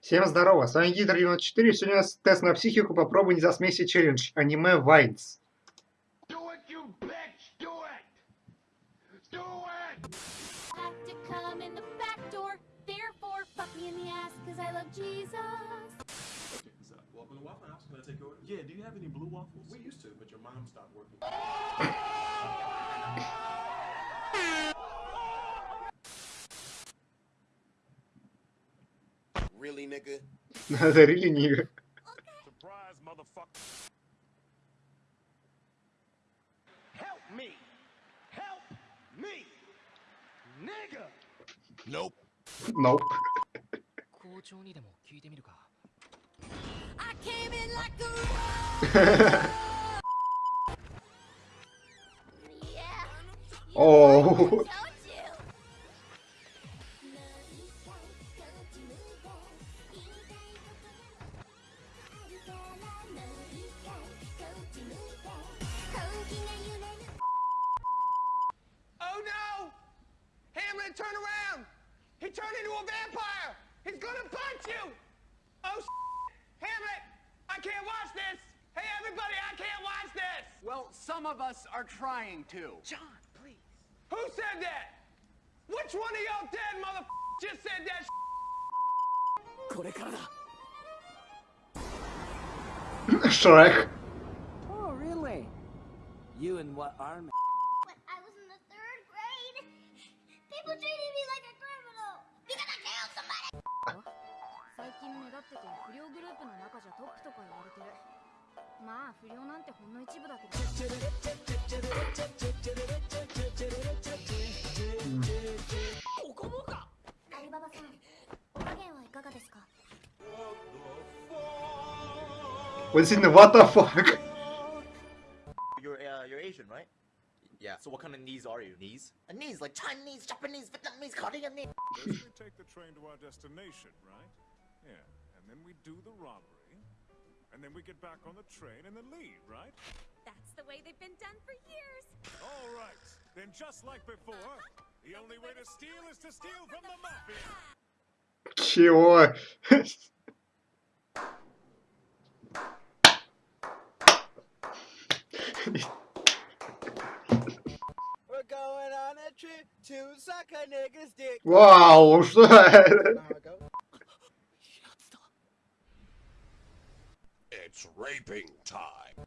Всем здорово, с вами Гидр 94 сегодня у нас тест на психику «Попробуй не засмейся челлендж» аниме Вайнс. Yeah, do you have any blue waffles? We used to, but your mom stopped working. nigga. Really. Surprise, motherfucker. Help me. Help me. Nigga. Nope. Nope. In. Oh. gonna turn around! He turned into a vampire! He's gonna punch you! Oh, shit. Hamlet! I can't watch this! Hey, everybody, I can't watch this! Well, some of us are trying to. John, please. Who said that? Which one of y'all dead mother just said that shit? Shrek. Oh, really? You and what army? 近目立ってて不良グループの中じゃトップとか言われてるまあ不良なんてほんの一部だけど、うん、ここもかアリババさんお加減はいかがですか What's in the what the fuck? You're uh, you're Asian, right? Yeah. So what kind of knees are you? Knees? A knees like Chinese, Japanese, Vietnamese, Korean knees. We take the train to our destination, right? Yeah. And then we do the robbery. And then we get back on the train and then leave, right? That's the way they've been done for years All right. Then just like before, the only way to steal is to steal from the mafia. Чего? We're going on It's raping time.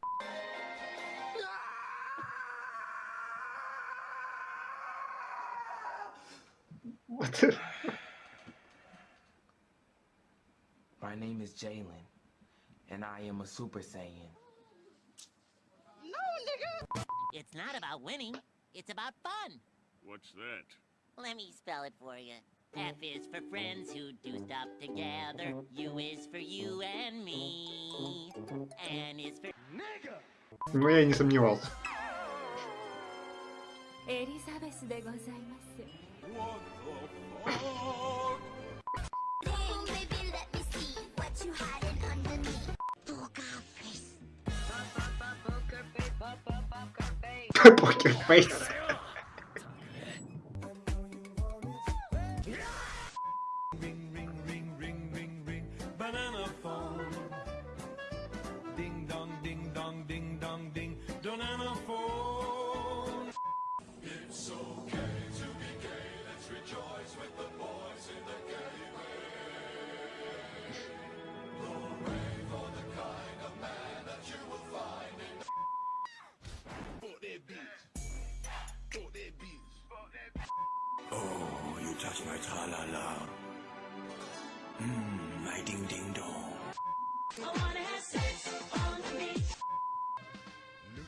What the- My name is Jalen, and I am a Super Saiyan. No, nigga! It's not about winning, it's about fun. What's that? Let me spell it for you. F is for friends who do stuff together. U is for you and me. N is for... Nigga! Ну, я не сомневался. Элизабес де гозаймасу. Покерфейс. Touch my tra-la-la. Mmm, my ding-ding-dong. Look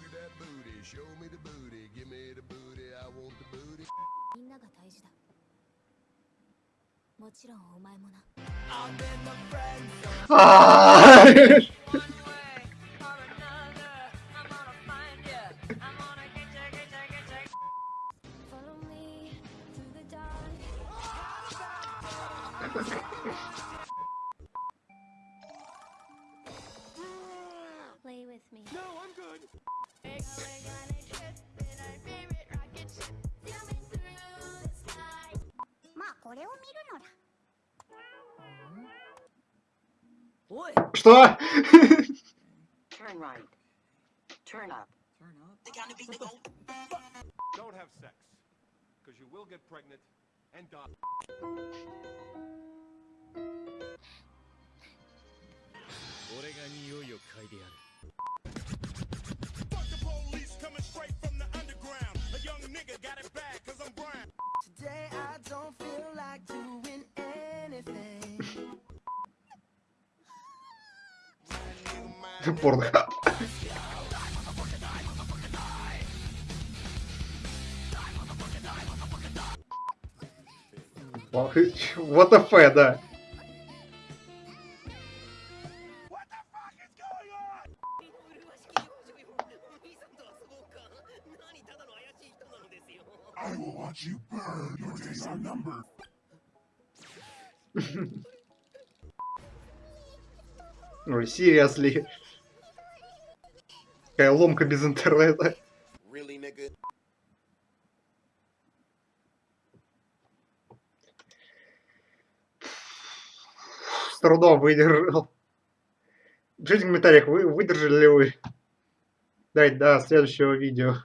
at that booty. Show me the booty. Give me the booty. I want the booty. みんなが大事だもちろんお前もな А, Follow Play with me. No, I'm good. Что? Turn right. Turn up. Turn up. Don't have sex, because you will get pregnant and die. 俺が匂いを嗅いでやる Fuck the police coming straight from the underground. A young nigga got it bad cause I'm brown. Today I don't feel like doing anything. Порнхаб. Вот Ф, да. Watch you burn. Your days are numbered. Ой, seriously. Какая ломка без интернета. Really, nigga? С трудом выдержал. Пишите в комментариях, вы выдержали ли вы. Дайте до следующего видео.